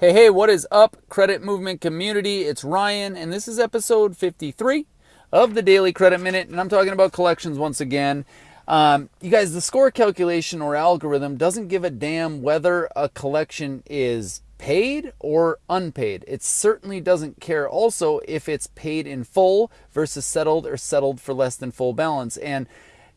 Hey, hey, what is up, credit movement community? It's Ryan, and this is episode 53 of the Daily Credit Minute, and I'm talking about collections once again. Um, you guys, the score calculation or algorithm doesn't give a damn whether a collection is paid or unpaid. It certainly doesn't care also if it's paid in full versus settled or settled for less than full balance. And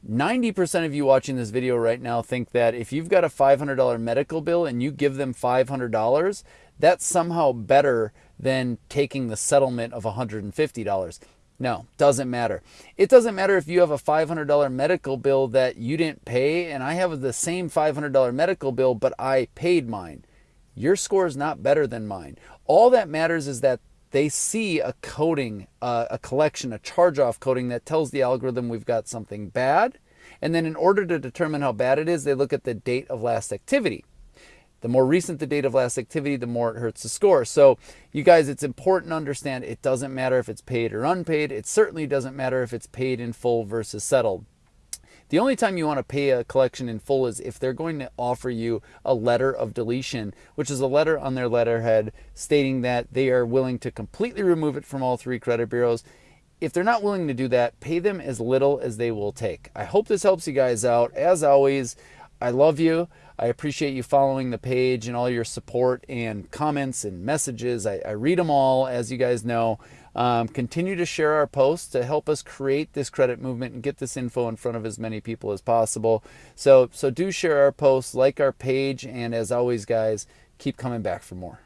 90% of you watching this video right now think that if you've got a $500 medical bill and you give them $500, that's somehow better than taking the settlement of $150. No, doesn't matter. It doesn't matter if you have a $500 medical bill that you didn't pay and I have the same $500 medical bill but I paid mine. Your score is not better than mine. All that matters is that they see a coding, uh, a collection, a charge off coding that tells the algorithm we've got something bad. And then in order to determine how bad it is, they look at the date of last activity. The more recent the date of last activity, the more it hurts the score. So, you guys, it's important to understand it doesn't matter if it's paid or unpaid. It certainly doesn't matter if it's paid in full versus settled. The only time you want to pay a collection in full is if they're going to offer you a letter of deletion, which is a letter on their letterhead stating that they are willing to completely remove it from all three credit bureaus. If they're not willing to do that, pay them as little as they will take. I hope this helps you guys out. As always, I love you. I appreciate you following the page and all your support and comments and messages. I, I read them all, as you guys know. Um, continue to share our posts to help us create this credit movement and get this info in front of as many people as possible. So, so do share our posts, like our page, and as always, guys, keep coming back for more.